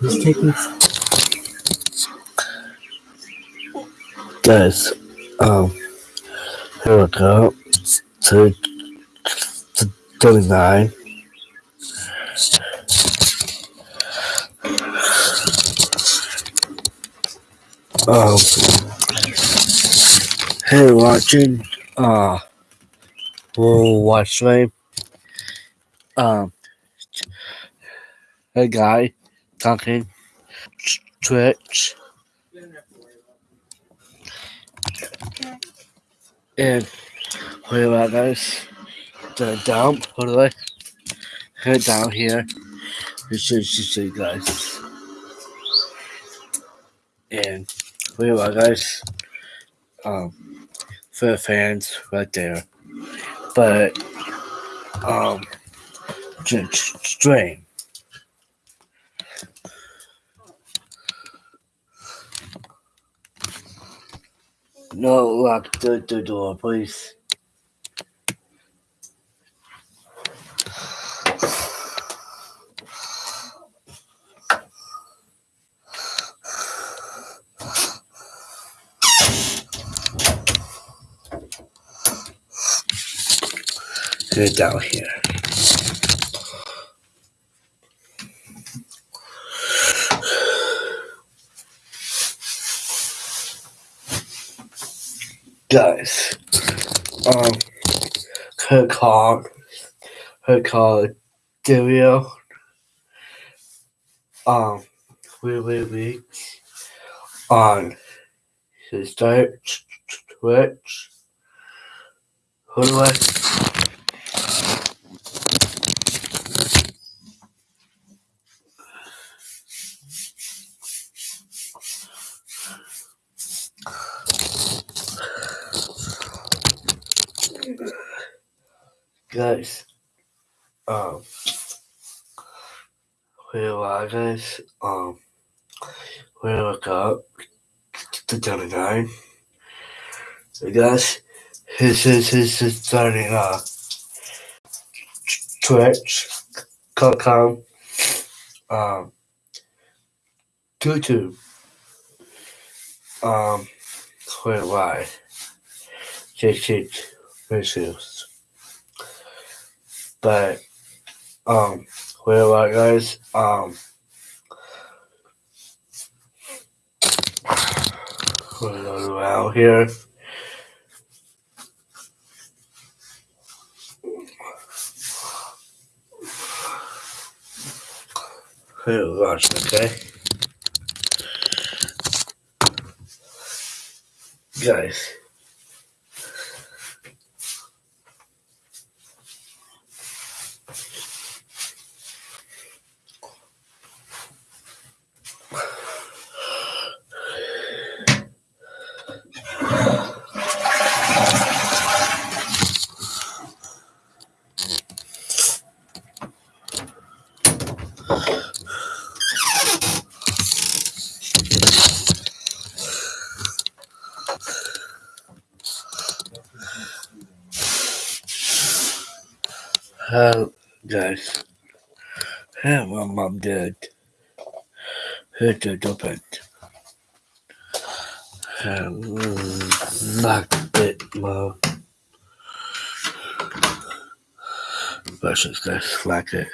He's taking. Guys, um, here we go. To 39. Um, hey, watching, uh, we'll watch me. Um, hey, guy talking Twitch. And wait a minute, guys. The down, what do I? Head down here. This should show you guys. And wait a minute, guys. Um, for the fans right there. But, um, strain. No, lock the, the door, please. Get down here. Guys, um, her car, her car, Dario, um, we we we on his start Twitch. Who do I? Guys, um, where are guys? Um, where look up to 39. So guys, this is his is starting uh Twitch.com, um, YouTube, um, where why? JJ issues. But um where what guys? Um going around here. Here, watch, okay? Guys. Hello, guys. Hey, my mom did. Her did open. Knocked it, mom. Versus guys, like it.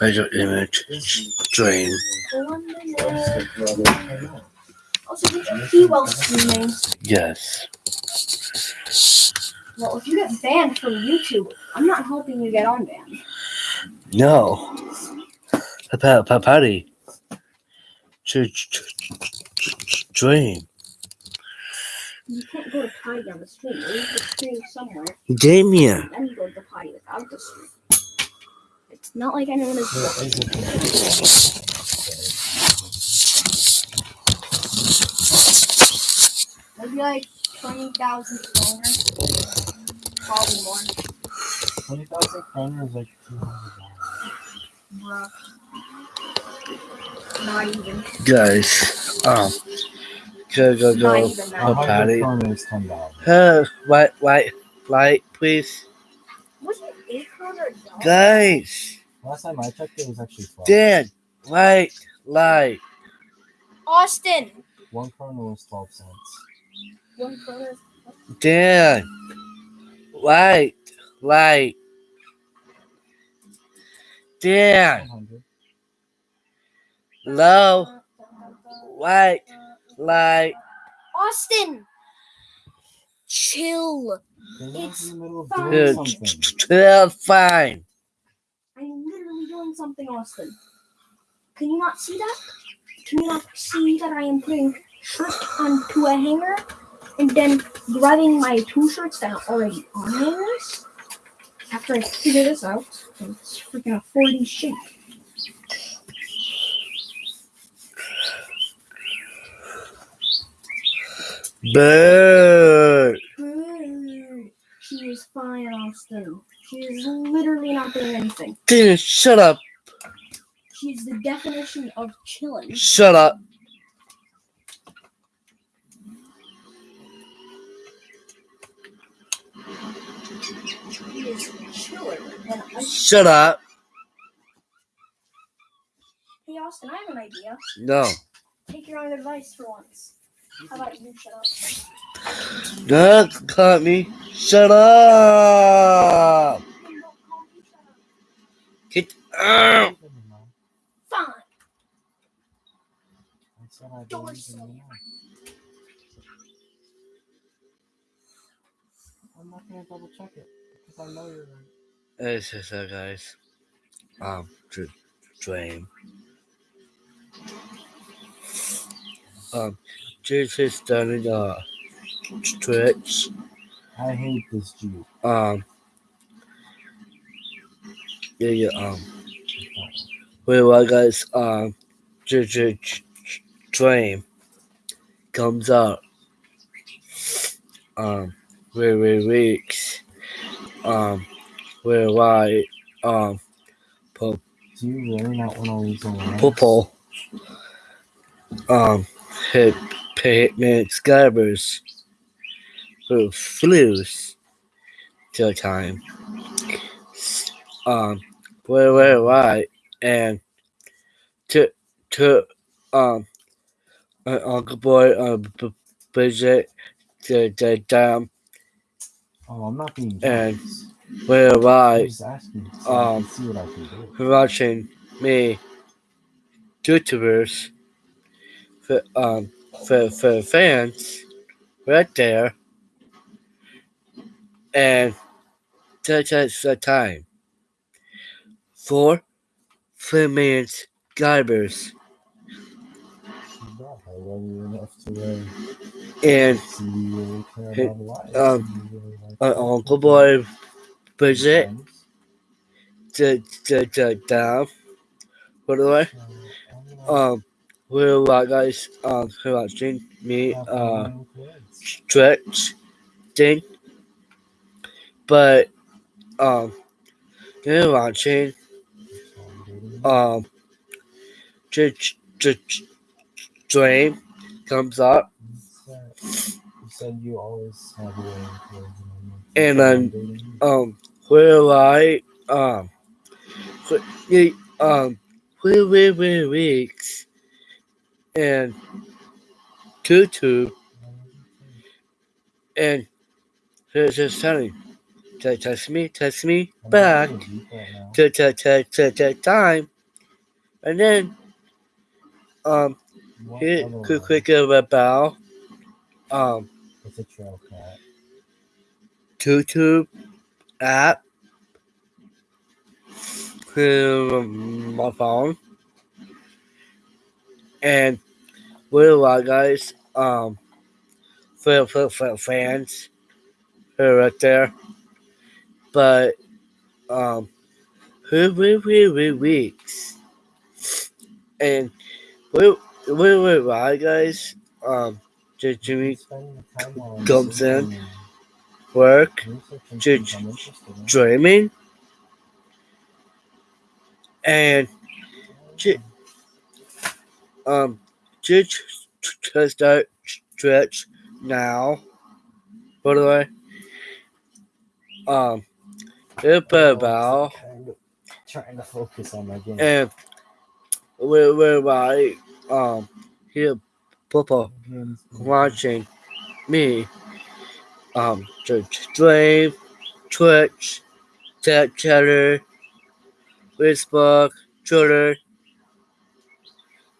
Measure image stream. Also, did you pee while streaming? Yes. Well, if you get banned from YouTube, I'm not helping you get unbanned. No. Papa, Papati. Stream. You can't go to potty down the street. You leave the stream somewhere, Damien. then you go to the potty without the stream. It's not like anyone is. Maybe like 20,000 followers. Probably more. Twenty thousand kroner is like two hundred dollars. Bruh. Not even. Guys, um, go go go. Oh, Patty. kroner is ten dollars. Uh, white, white, light, please. Was it eight hundred dollars? Guys, Last time I checked, it was actually twelve. Dan, light, light. Austin. One kroner was twelve cents. One kroner. Dan, light, light. Dan, low, light, light. Austin. Chill. It's in the middle of fine. doing twelve, fine. Something, Austin. Can you not see that? Can you not see that I am putting shirt onto a hanger and then grabbing my two shirts that are already on hangers? After I figure this out, it's freaking a 40 shape. Good. She is fine, Austin. She is literally not doing anything. Dan, shut up. She's the definition of chilling. Shut up. She is chilling. And I, Shut up. hey, Austin, I have an idea. No. Take your own advice for once. How about you shut up? Don't cut me. Shut up. Then don't call me. Get out. Leave them alone. Fine. I said I Don't believe in say you. it. I'm not gonna double check it because I know you're right. This is uh, guys. Um, dr- dream. Um, Jesus starting uh Twitch. I hate this Jeep. Um, yeah, yeah. Um, wait, what guys? Um, J- J- J- dream comes out. Um, wait, wait, weeks. Um, where why? Um, po- Do you really not want to lose a line? Popo. Um, hit payment scabbers who flews to time. Um, where, where, why? And to, to, um, uh, Uncle Boy, uh, B- Bridget, the, the, um, Oh, I'm not being And- jealous. where, why? just asking so I um, see what I can do. watching me YouTubers for um for for fans right there and that- that's the time four minutes garbers uh, and about life. um, uh. Uncle Boy Friends. the the the I Uh, I'm gonna um we're what guys um watching me uh stretch thing. But um you're watching um J- J- Dream comes up You always have. And then, um where I um um where where where weeks and tutu and here's just telling te- text me text me back to to to, to time and then um hit quick quick of a bow um It's a trail cat. YouTube app to my phone and we're a guys um for, for, for fans who are right there but um who we we we weeks and we we we right guys um Jimmy comes in. work dreaming and um, just to start stretch now. By the way, um, it's about Kind of trying to focus on my game. and where where I um hear Papa watching me um to stream Twitch, Chat Chatter, Facebook, Twitter,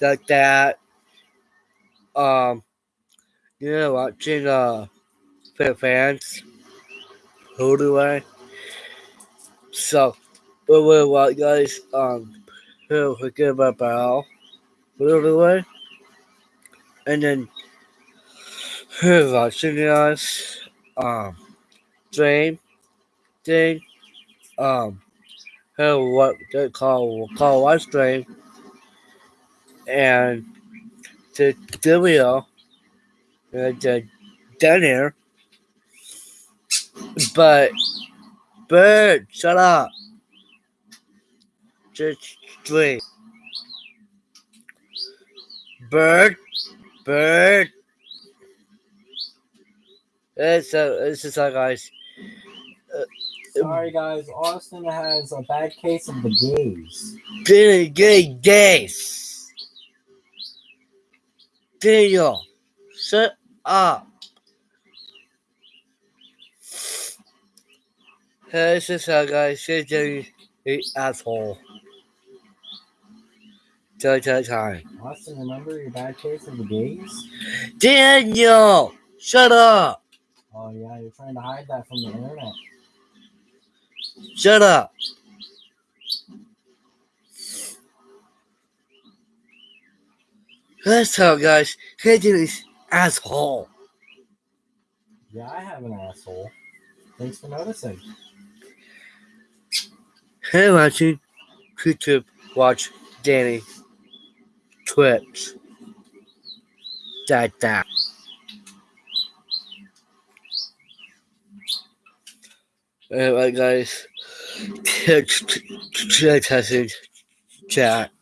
like that. Um, you know, watching uh fans. Who do I? So, but what what guys um who forget about Bell, who do I? And then who watching us um stream thing um who what they call call live stream and the video and the dinner but bird shut up just stream bird bird it's uh, this is uh, guys Sorry, guys. Austin has a bad case of the gaze. Billy Gay Days. Daniel, shut up. Hey, this is how guys say Jenny the asshole. Tell tell time. Austin, remember your bad case of the gaze? Daniel, shut up. Oh yeah, you're trying to hide that from the internet. Shut up. That's how guys Jenny's asshole. Yeah, I have an asshole. Thanks for noticing. Hey, watching YouTube, watch Danny Twitch. That that. Alright, guys. Testing chat.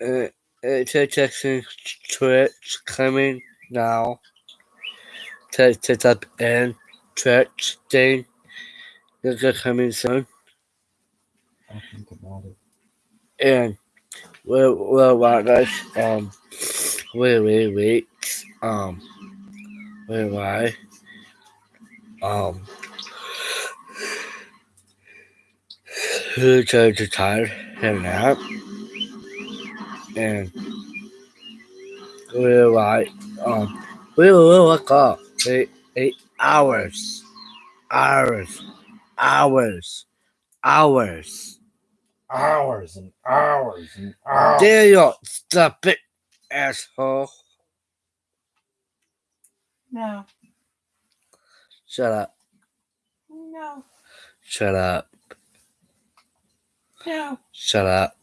Uh, it's a texting Twitch coming now. To to type in Twitch thing. It's coming soon. I'll think about it. And well, well, well, guys. Um, wait, wait, wait. Um, wait, why? Um, who tried to tired and nap? And wait, why? Um, we will wake up. Eight, eight hours, hours, hours, hours. Hours and hours and hours. Daniel, stop it, asshole. No. Shut up. No. Shut up. No. Shut up.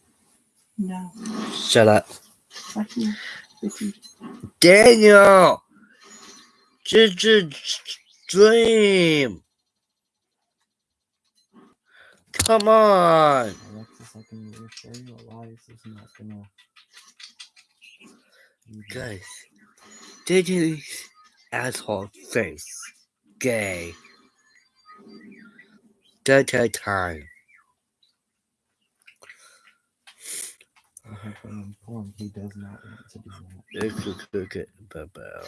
No. Shut up. Fuck you. This is- Daniel! Just, just dream. Come on. Alexis, I can reassure you Elias is not gonna. do. Guys, Daniel's asshole face. Gay. That that time. I have been informed he does not want to do that. Look at Bubba.